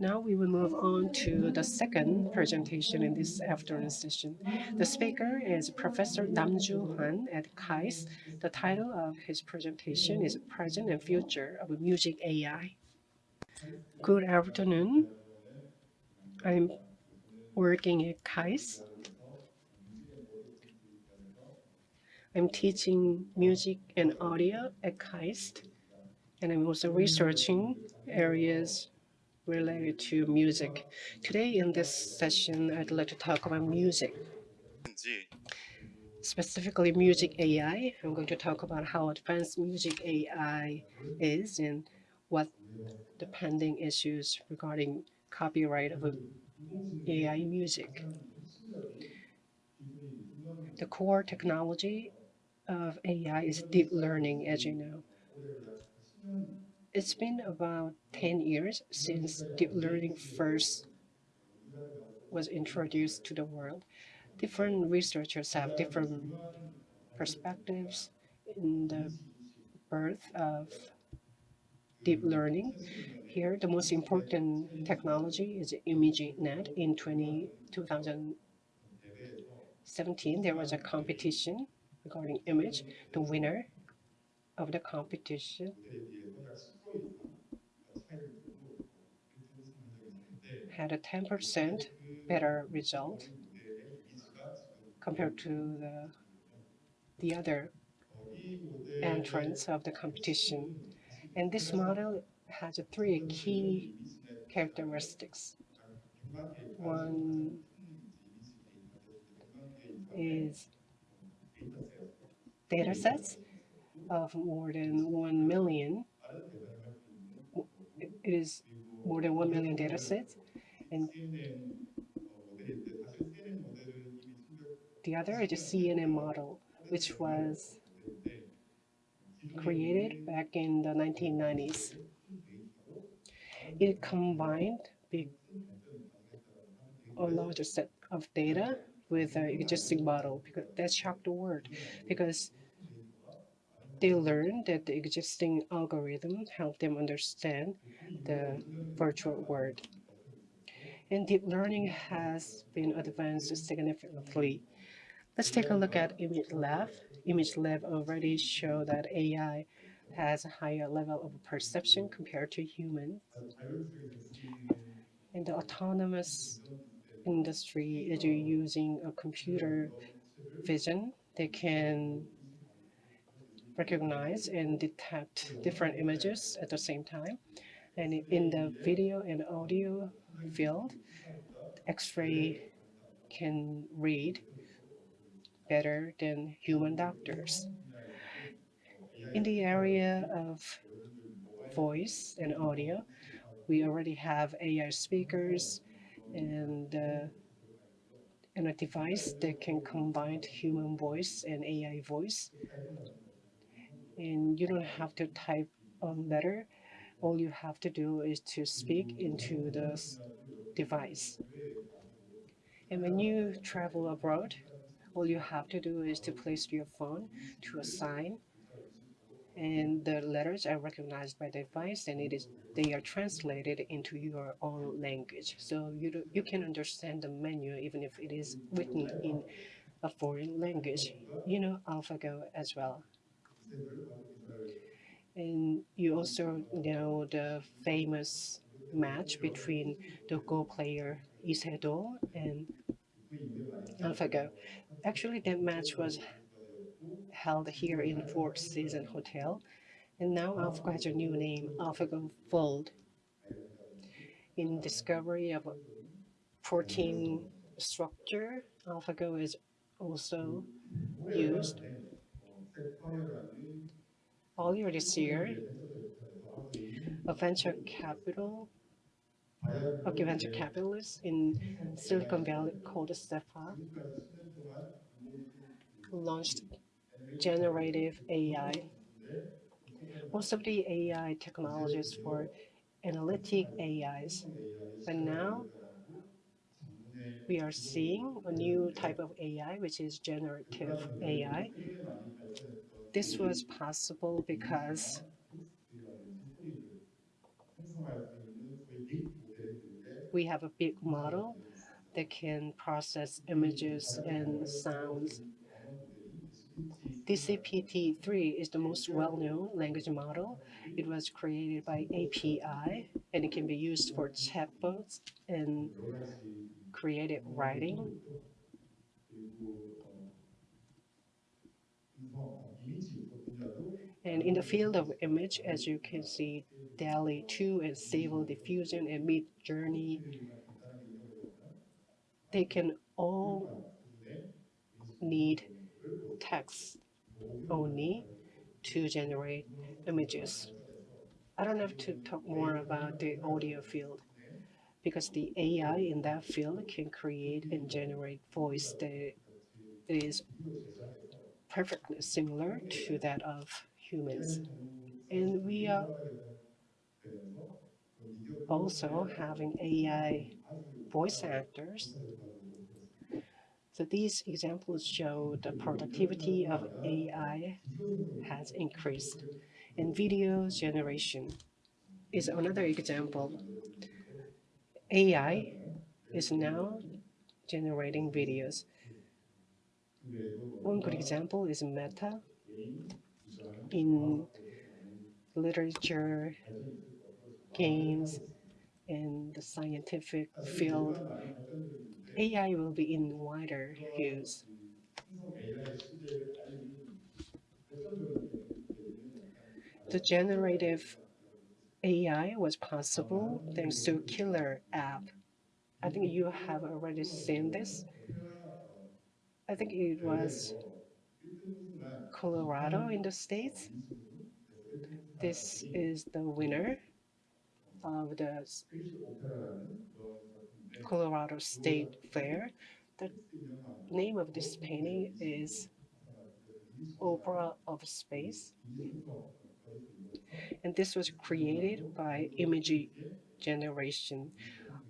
Now we will move on to the second presentation in this afternoon session. The speaker is Professor Nam Juhan at KAIST. The title of his presentation is Present and Future of Music AI. Good afternoon. I'm working at KAIST. I'm teaching music and audio at KAIST, and I'm also researching areas related to music. Today in this session, I'd like to talk about music. Specifically music AI. I'm going to talk about how advanced music AI is and what the pending issues regarding copyright of AI music. The core technology of AI is deep learning, as you know. It's been about 10 years since deep learning first was introduced to the world. Different researchers have different perspectives in the birth of deep learning. Here, the most important technology is ImageNet. In 20, 2017, there was a competition regarding image. The winner of the competition had a 10% better result compared to the, the other entrants of the competition. And this model has three key characteristics. One is data sets of more than 1 million. It is more than 1 million data sets and the other is a CNN model, which was created back in the 1990s. It combined a larger set of data with an existing model because that shocked the world because they learned that the existing algorithm helped them understand the virtual world and deep learning has been advanced significantly. Let's take a look at ImageLab. ImageLab already show that AI has a higher level of perception compared to human. In the autonomous industry is using a computer vision. They can recognize and detect different images at the same time. And in the video and audio field, X-ray can read better than human doctors. In the area of voice and audio, we already have AI speakers and, uh, and a device that can combine human voice and AI voice. And you don't have to type a letter all you have to do is to speak into the device. And when you travel abroad, all you have to do is to place your phone to a sign and the letters are recognized by the device and it is they are translated into your own language. So you do, you can understand the menu even if it is written in a foreign language. You know AlphaGo as well and you also know the famous match between the Go player Lee and AlphaGo. Actually, that match was held here in Four Seasons Hotel. And now AlphaGo has a new name, AlphaGo Fold. In discovery of a protein structure, AlphaGo is also used earlier this year, a venture capital, a venture capitalist in Silicon Valley called Sequoia launched generative AI. Most of the AI technologies for analytic AIs, but now we are seeing a new type of AI, which is generative AI. This was possible because we have a big model that can process images and sounds. GPT-3 is the most well-known language model. It was created by API, and it can be used for chatbots and creative writing. And in the field of image, as you can see, DALL-E 2 and Stable Diffusion and Mid Journey, they can all need text only to generate images. I don't have to talk more about the audio field because the AI in that field can create and generate voice that is perfectly similar to that of humans. And we are also having AI voice actors. So these examples show the productivity of AI has increased. And video generation is another example. AI is now generating videos. One good example is Meta. In literature, games, and the scientific field, AI will be in wider use. The generative AI was possible thanks to Killer app. I think you have already seen this. I think it was Colorado in the States. This is the winner of the Colorado State Fair. The name of this painting is Opera of Space. And this was created by image generation.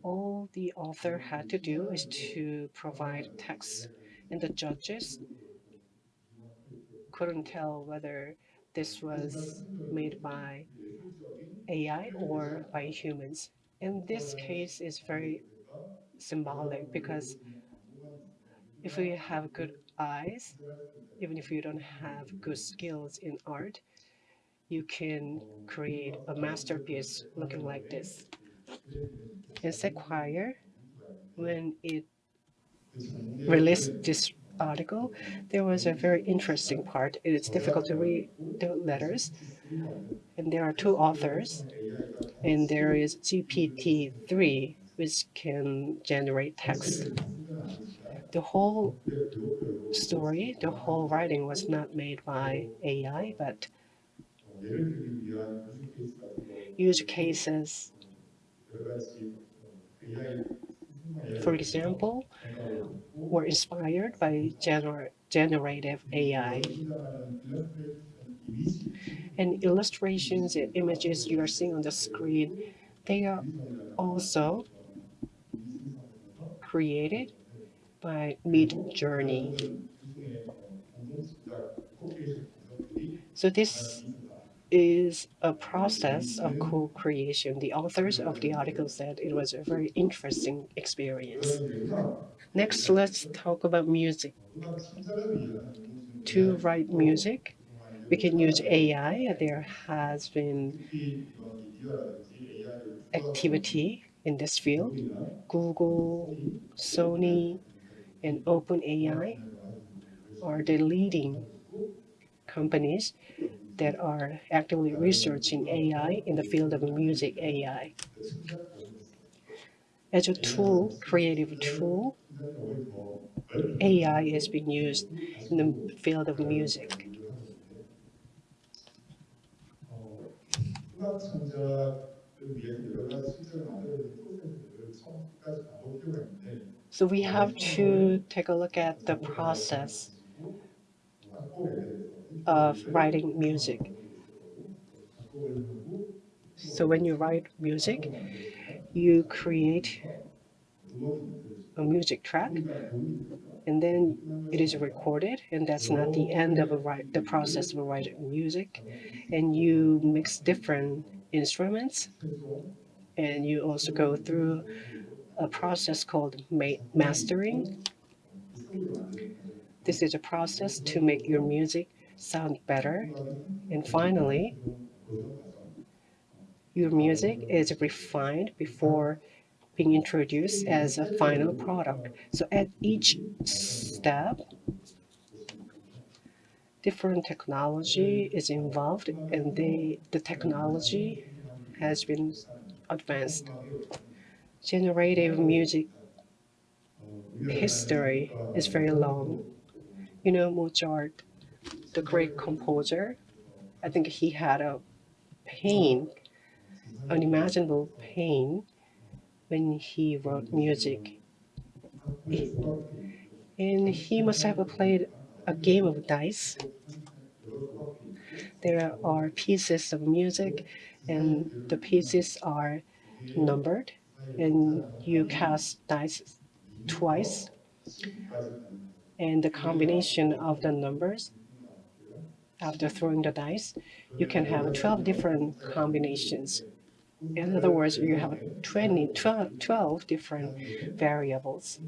All the author had to do is to provide text, and the judges couldn't tell whether this was made by AI or by humans. In this case, it's very symbolic because if we have good eyes, even if you don't have good skills in art, you can create a masterpiece looking like this. In Esquire, when it released this article, there was a very interesting part. It is difficult to read the letters. And there are two authors. And there is GPT-3, which can generate text. The whole story, the whole writing was not made by AI, but use cases. For example, were inspired by gener generative AI. And illustrations and images you are seeing on the screen, they are also created by Midjourney. So this is a process of mm-hmm. co-creation. The authors of the article said it was a very interesting experience. Next, let's talk about music. To write music, we can use AI. There has been activity in this field. Google, Sony, and OpenAI are the leading companies that are actively researching AI in the field of music AI. As a tool, creative tool, AI is being used in the field of music. So we have to take a look at the process of writing music. So when you write music, you create a music track and then it is recorded and that's not the end of write, the process of writing music and you mix different instruments and you also go through a process called ma- mastering. This is a process to make your music sound better. And finally, your music is refined before being introduced as a final product. So at each step, different technology is involved and they, the technology has been advanced. Generative music history is very long. You know, Mozart, the great composer, I think he had a pain, unimaginable pain, when he wrote music. And he must have played a game of dice. There are pieces of music, and the pieces are numbered, and you cast dice twice. And the combination of the numbers after throwing the dice, you can have 12 different combinations. In other words, you have 20, 12, 12 different variables.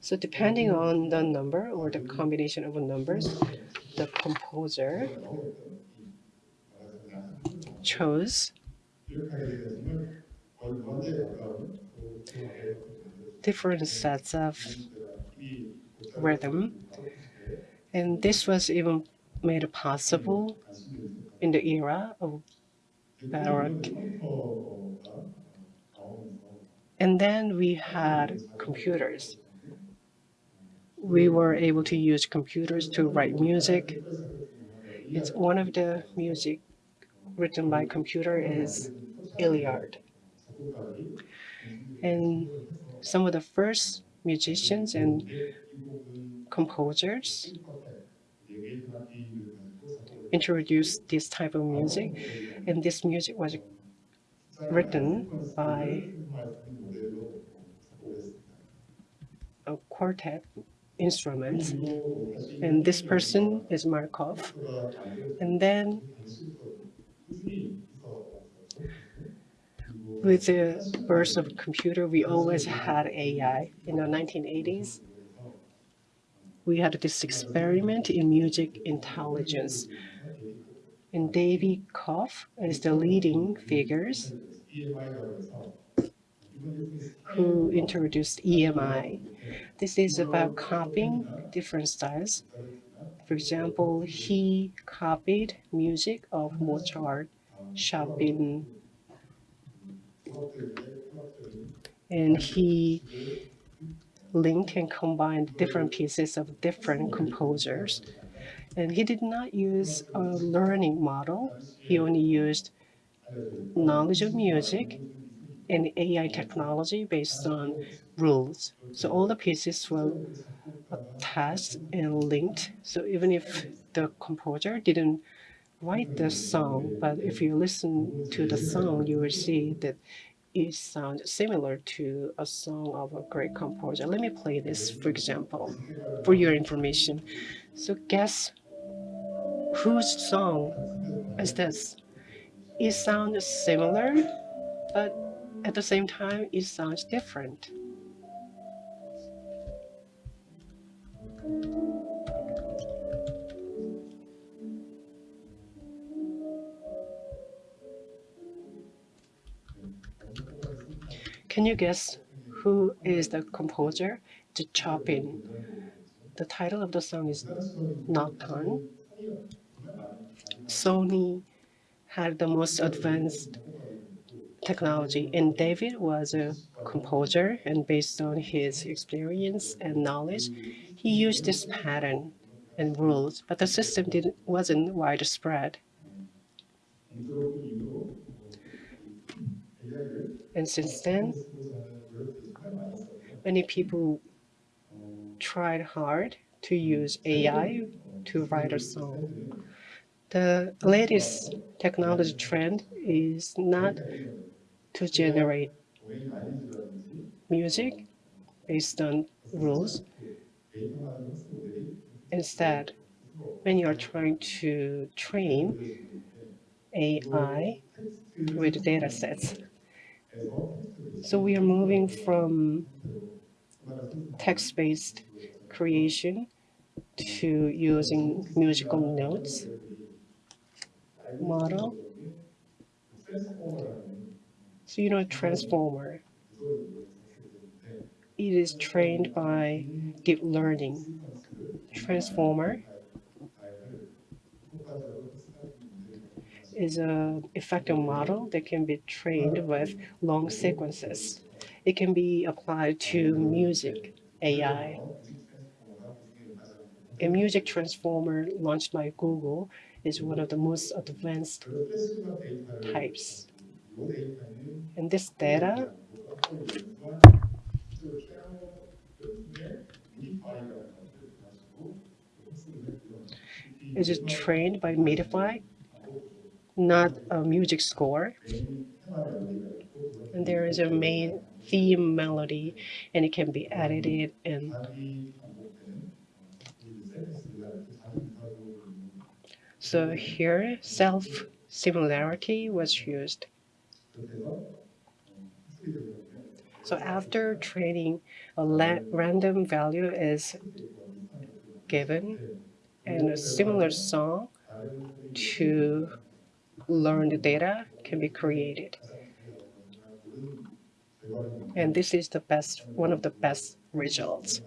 So depending on the number or the combination of numbers, the composer chose different sets of rhythm. And this was even made possible in the era of Baroque. And then we had computers. We were able to use computers to write music. It's one of the music written by computer is Illiac. And some of the first musicians and composers introduced this type of music, and this music was written by a quartet instruments. And this person is Markov. And then with the birth of computer, we always had AI. In the 1980s, we had this experiment in music intelligence. And David Cope is the leading figures who introduced EMI. This is about copying different styles. For example, he copied music of Mozart, Chopin, and he linked and combined different pieces of different composers. And he did not use a learning model. He only used knowledge of music and AI technology based on rules. So all the pieces were attached and linked. So even if the composer didn't write the song, but if you listen to the song, you will see that it sounds similar to a song of a great composer. Let me play this, for example, for your information. So guess whose song is this? It sounds similar, but at the same time, it sounds different. Can you guess who is the composer? The Chopin. The title of the song is Nocturne. Sony had the most advanced technology, and David was a composer, and based on his experience and knowledge, he used this pattern and rules, but the system didn't wasn't widespread. And since then, many people tried hard to use AI to write a song. The latest technology trend is not to generate music based on rules. Instead, when you are trying to train AI with data sets, So we are moving from text-based creation to using musical notes model. So you know a transformer. It is trained by deep learning. Transformer is an effective model that can be trained with long sequences. It can be applied to music AI. A music transformer launched by Google is one of the most advanced types. And this data is trained by Midify, not a music score. And there is a main theme melody, and it can be edited and so here self similarity was used. So after training, a random value is given and a similar song to learn the data can be created. And this is the best, one of the best results.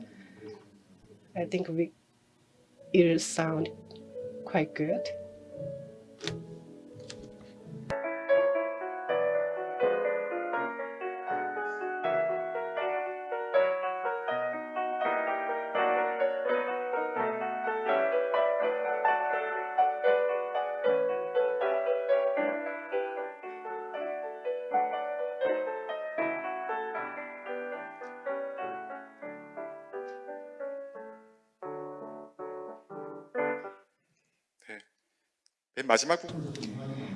I think we, it sound quite good. 마지막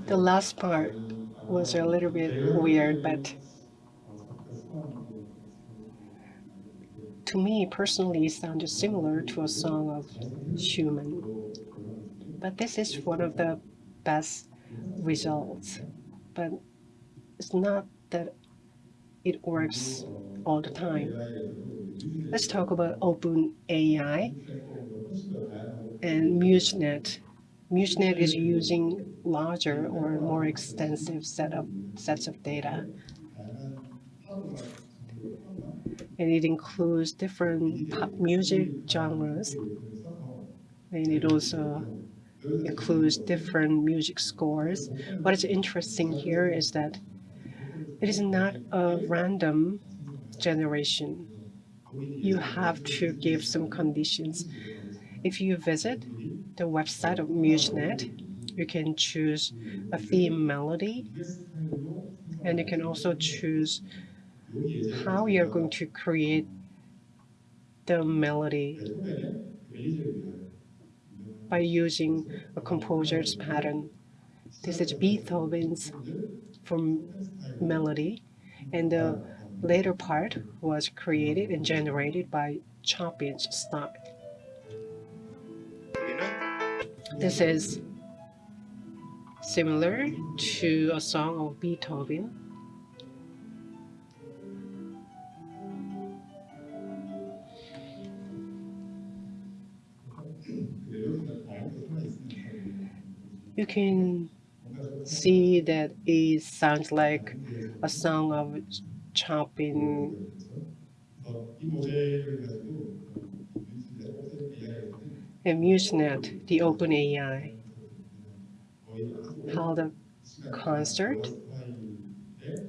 The last part was a little bit weird, but to me personally it sounded similar to a song of Schumann. But this is one of the best results. But it's not that it works all the time. Let's talk about OpenAI and MuseNet MuseNet is using larger or more extensive set of sets of data. And it includes different pop music genres. And it also includes different music scores. What is interesting here is that it is not a random generation. You have to give some conditions. If you visit the website of MuseNet, you can choose a theme melody, and you can also choose how you're going to create the melody by using a composer's pattern. This is Beethoven's from melody, and the later part was created and generated by Chopin's style. This is similar to a song of Beethoven. You can see that it sounds like a song of Chopin and MuseNet, the OpenAI, held a concert.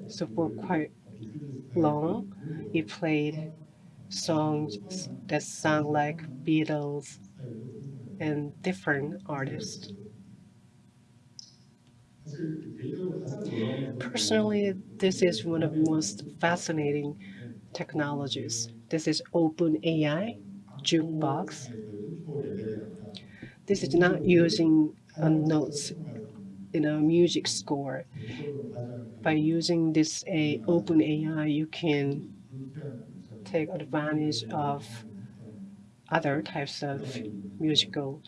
So for quite long, he played songs that sound like Beatles and different artists. Personally, this is one of the most fascinating technologies. This is OpenAI Jukebox this is not using a notes in a music score. By using this a open AI, you can take advantage of other types of musical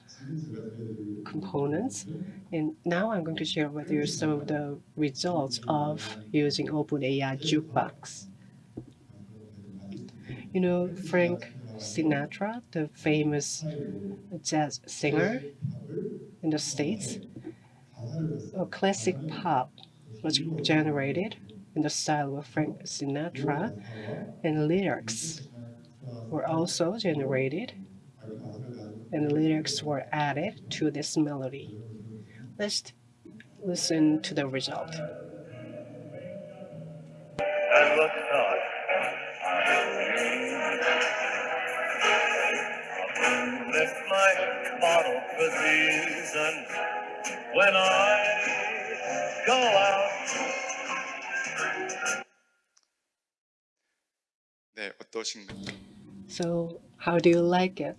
components. And now I'm going to share with you some of the results of using OpenAI Jukebox. You know, Frank Sinatra, the famous jazz singer in the States, a classic pop was generated in the style of Frank Sinatra, and lyrics were also generated, and lyrics were added to this melody. Let's listen to the result. when I go out 네, 어떠신가요? So, how do you like it?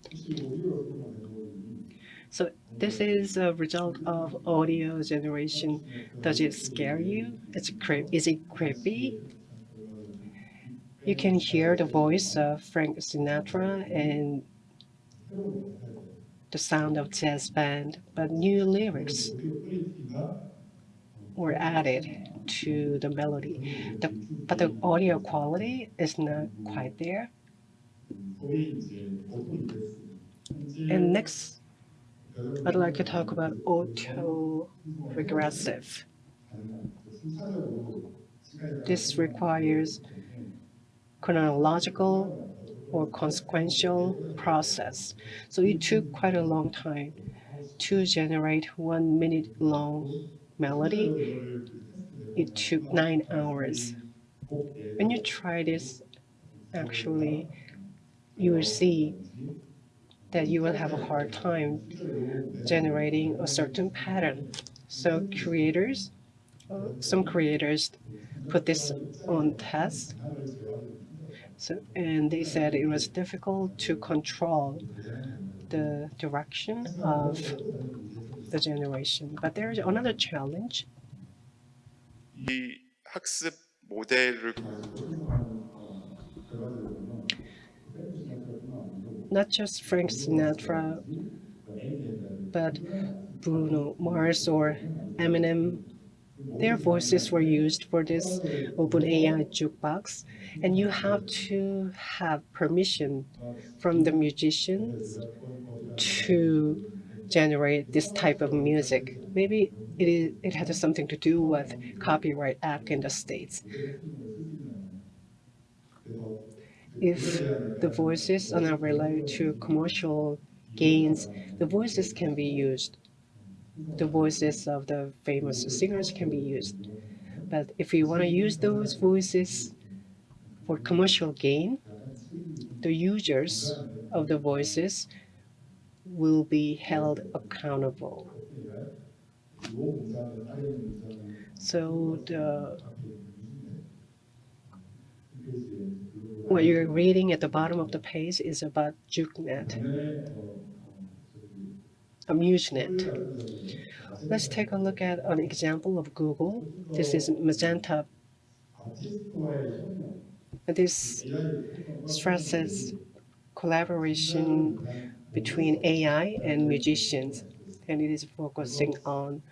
So, this is a result of audio generation. Does it scare you? It's creep. Is it creepy? You can hear the voice of Frank Sinatra and the sound of jazz band, but new lyrics were added to the melody. The, but the audio quality is not quite there. And next, I'd like to talk about auto-regressive. This requires chronological or consequential process. So it took quite a long time to generate one minute long melody. It took nine hours. When you try this, actually, you will see that you will have a hard time generating a certain pattern. So creators, uh, some creators put this on test. So, and they said it was difficult to control the direction of the generation. But there is another challenge. 이 학습 모델을 not just Frank Sinatra, but Bruno Mars or Eminem. their voices were used for this OpenAI jukebox, and you have to have permission from the musicians to generate this type of music. Maybe it, is, it has something to do with Copyright Act in the States. If the voices are not related to commercial gains, the voices can be used. The voices of the famous singers can be used. But if you want to use those voices for commercial gain, the users of the voices will be held accountable. So the what you're reading at the bottom of the page is about JukeNet, AmuseNet. Let's take a look at an example of Google. This is Magenta. This stresses collaboration between AI and musicians, and it is focusing on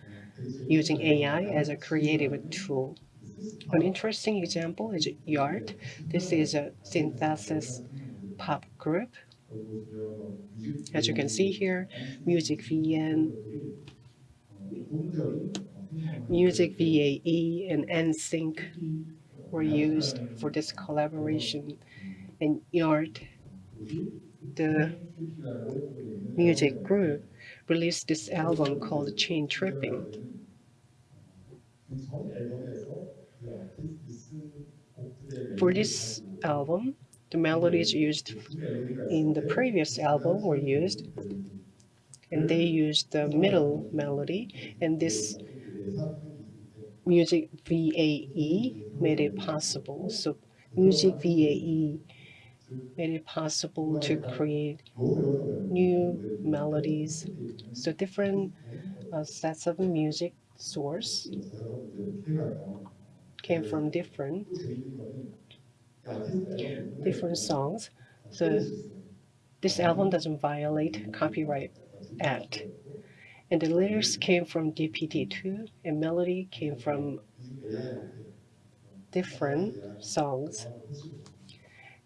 using AI as a creative tool. An interesting example is YACHT. This is a synthesis pop group. As you can see here, Music VN, Music VAE, and NSynth were used for this collaboration. And YACHT, the music group, released this album called Chain Tripping. For this album, the melodies used in the previous album were used, and they used the middle melody, and this Music VAE made it possible. So Music VAE made it possible to create new melodies. So different uh, sets of music source came from different different songs. So This album doesn't violate Copyright Act. And the lyrics came from GPT-2 and melody came from different songs.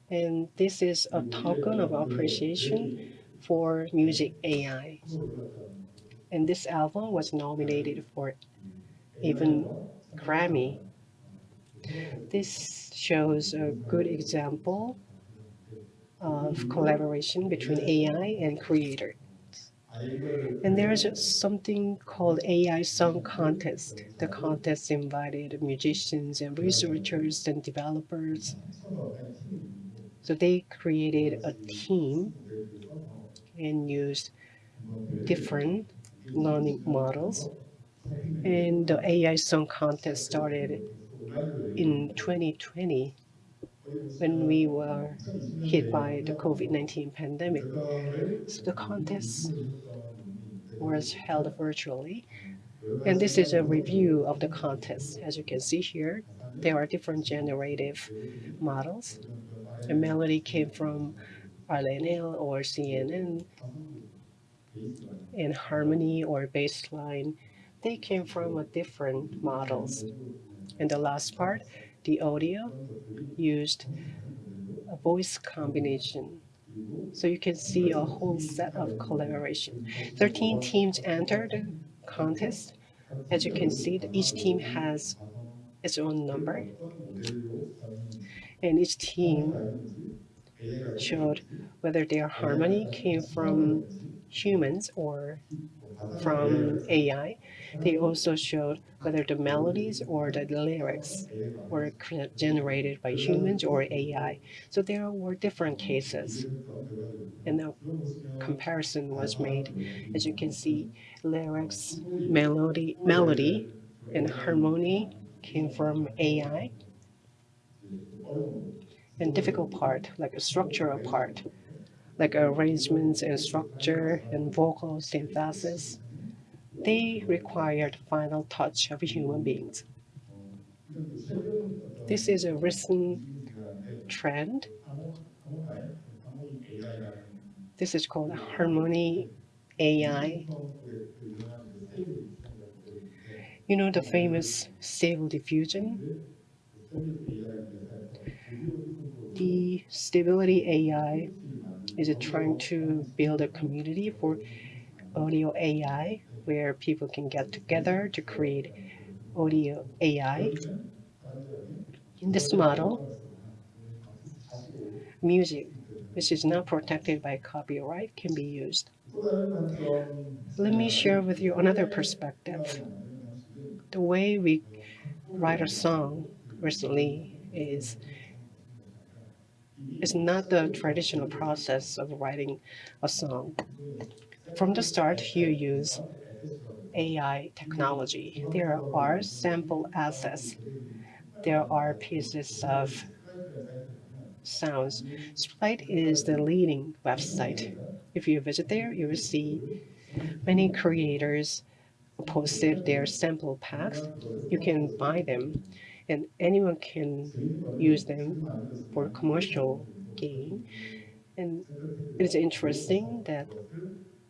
And this is a token of appreciation for music AI. And this album was nominated for even Grammy. This shows a good example of collaboration between AI and creators. And there is something called AI Song Contest. The contest invited musicians and researchers and developers. So they created a team and used different learning models. And the AI Song Contest started in 2020 when we were hit by the COVID-19 pandemic. So the contest was held virtually. And this is a review of the contest. As you can see here, there are different generative models. The melody came from RNN or CNN, and harmony or bassline, they came from a different models. And the last part, the audio used a voice combination. So you can see a whole set of collaboration. 13 teams entered the contest. As you can see, each team has its own number. And each team showed whether their harmony came from humans or from AI. They also showed whether the melodies or the lyrics were generated by humans or AI. So there were different cases. And a comparison was made. As you can see, lyrics, melody, melody, and harmony came from AI. And difficult part, like a structural part, like arrangements and structure and vocal synthesis, they require the final touch of human beings. This is a recent trend. This is called Harmony AI. You know the famous Stable Diffusion? The Stability AI is trying to build a community for audio AI where people can get together to create audio AI. In this model, music, which is not protected by copyright, can be used. Let me share with you another perspective. The way we write a song recently is is not the traditional process of writing a song. From the start, you use AI technology. There are sample assets. There are pieces of sounds. Splice is the leading website. If you visit there, you will see many creators posted their sample packs. You can buy them and anyone can use them for commercial gain. And it's interesting that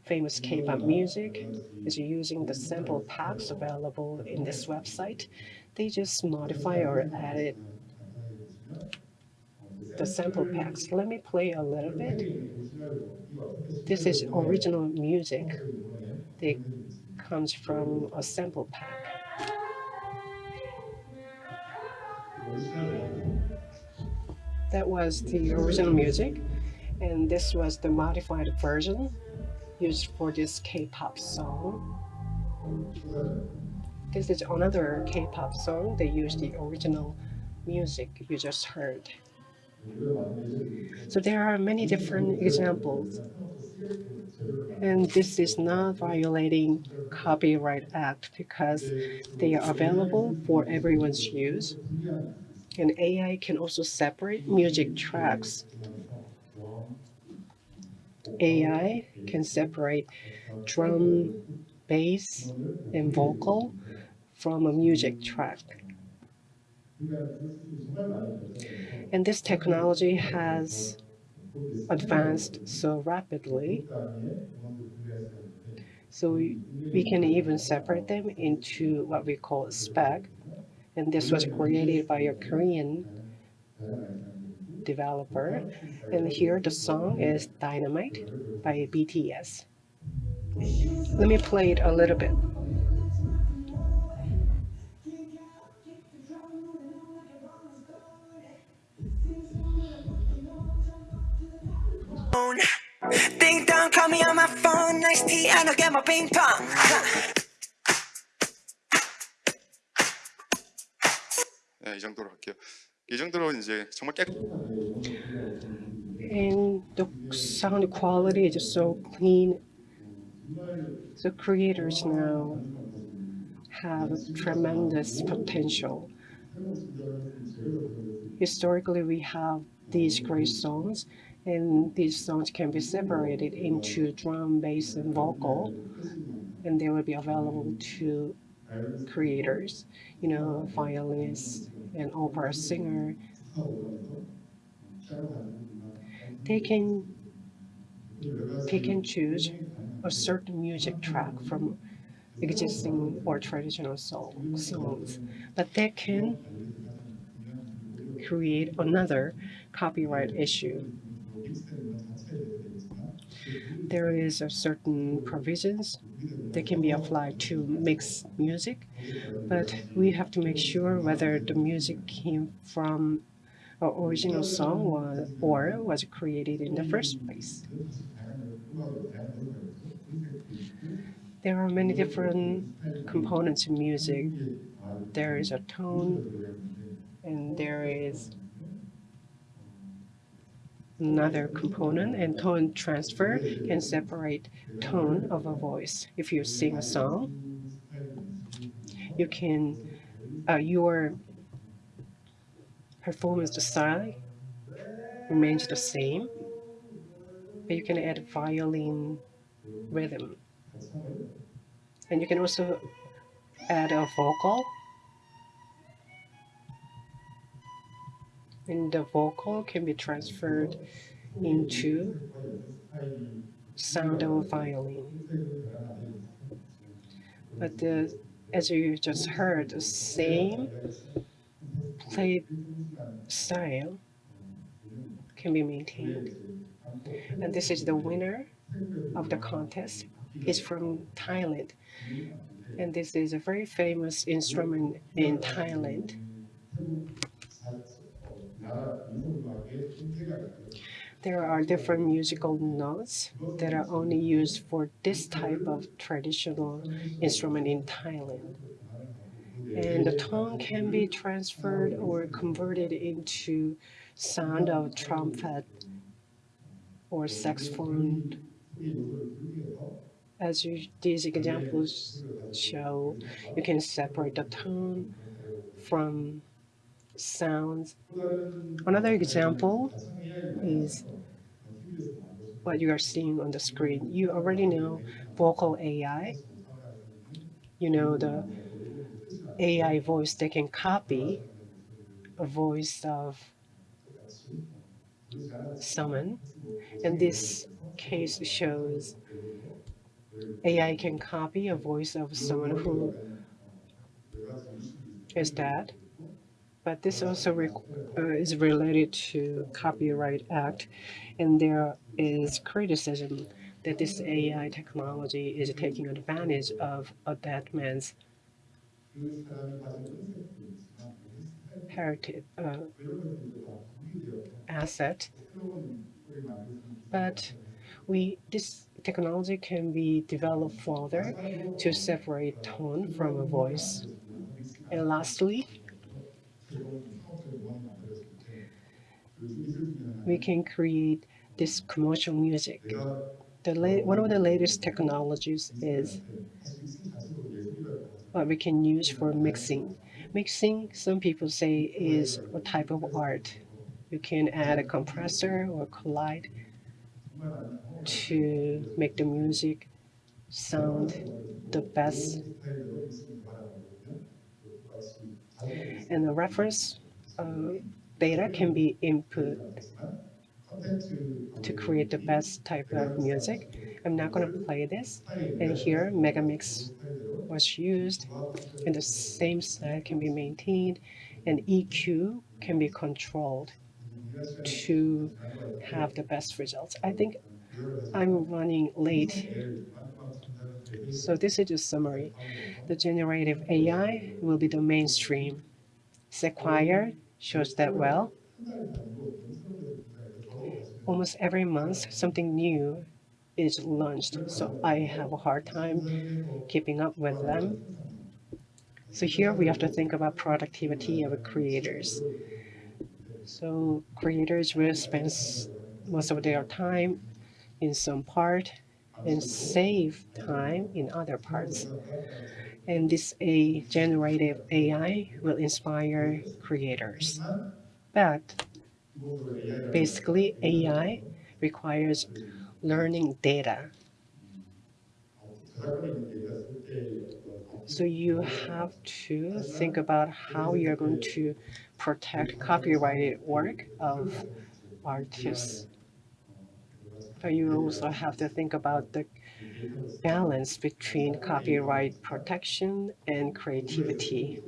famous K-pop music is using the sample packs available in this website. They just modify or edit the sample packs. Let me play a little bit. This is original music that comes from a sample pack. That was the original music, and this was the modified version used for this K-pop song. This is another K-pop song. They use the original music you just heard. So there are many different examples. And this is not violating Copyright Act because they are available for everyone's use. And AI can also separate music tracks. AI can separate drum, bass, and vocal from a music track. And this technology has advanced so rapidly. So we, can even separate them into what we call spec. And this was created by a Korean developer. And here the song is Dynamite by BTS. Let me play it a little bit. phone. Ding dong, call me on my phone. Nice tea, and I'll get my ping pong. 네, 이 정도로 할게요. 이 정도로 이제 정말 깨 And the sound quality is so clean. The creators now have tremendous potential. Historically, we have these great songs, and these songs can be separated into drum, bass, and vocal, and they will be available to creators, you know, violinists and opera singer. They can pick and choose a certain music track from existing or traditional song, songs, but they can create another copyright issue. There is a certain provisions that can be applied to mix music, but we have to make sure whether the music came from an original song was, or was created in the first place. There are many different components in music. There is a tone, and there is another component, and tone transfer can separate tone of a voice. If you sing a song, you can, uh, your performance style remains the same, but you can add violin rhythm. And you can also add a vocal. And the vocal can be transferred into sound of a violin. But the, as you just heard, the same play style can be maintained. And this is the winner of the contest. It's from Thailand. And this is a very famous instrument in Thailand. There are different musical notes that are only used for this type of traditional instrument in Thailand. And the tone can be transferred or converted into sound of trumpet or saxophone. As you, these examples show, you can separate the tone from sounds. Another example is what you are seeing on the screen. You already know vocal AI. You know the AI voice that can copy a voice of someone. And this case shows AI can copy a voice of someone who is dead. But this also uh, is related to Copyright Act, and there is criticism that this AI technology is taking advantage of a dead man's heritage uh, asset. But we this technology can be developed further to separate tone from a voice. And lastly, we can create this commercial music. One of the latest technologies is what we can use for mixing. Mixing, some people say, is a type of art. You can add a compressor or collide to make the music sound the best. And the reference uh, data can be input to create the best type of music. I'm not going to play this. And here, Megamix was used, and the same set can be maintained, and EQ can be controlled to have the best results. I think I'm running late. So this is a summary. The generative AI will be the mainstream. Sequire shows that well. Almost every month, something new is launched, so I have a hard time keeping up with them. So here we have to think about productivity of creators. So creators will spend most of their time in some part and save time in other parts. And this a generative AI will inspire creators. But basically AI requires learning data. So you have to think about how you're going to protect copyrighted work of artists. But you also have to think about the balance between copyright protection and creativity.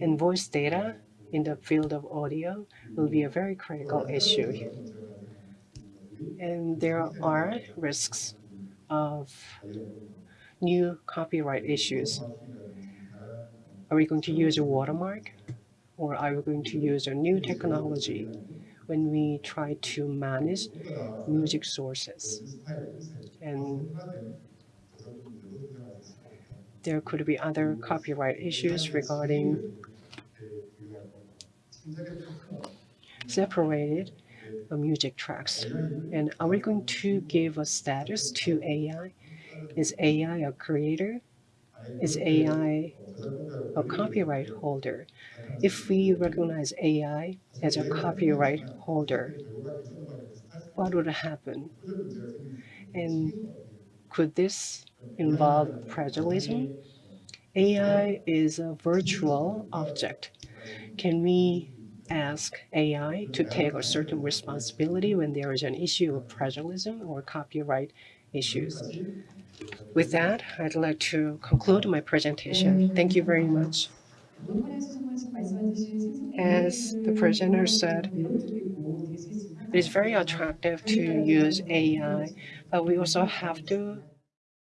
And voice data in the field of audio will be a very critical issue. And there are risks of new copyright issues. Are we going to use a watermark or are we going to use a new technology when we try to manage music sources? And there could be other copyright issues regarding separated music tracks. And are we going to give a status to AI? Is AI a creator? Is AI a copyright holder? If we recognize AI as a copyright holder, what would happen? And could this involve plagiarism? AI is a virtual object. Can we ask AI to take a certain responsibility when there is an issue of plagiarism or copyright issues? With that, I'd like to conclude my presentation. Thank you very much. As the presenter said, it is very attractive to use AI, but we also have to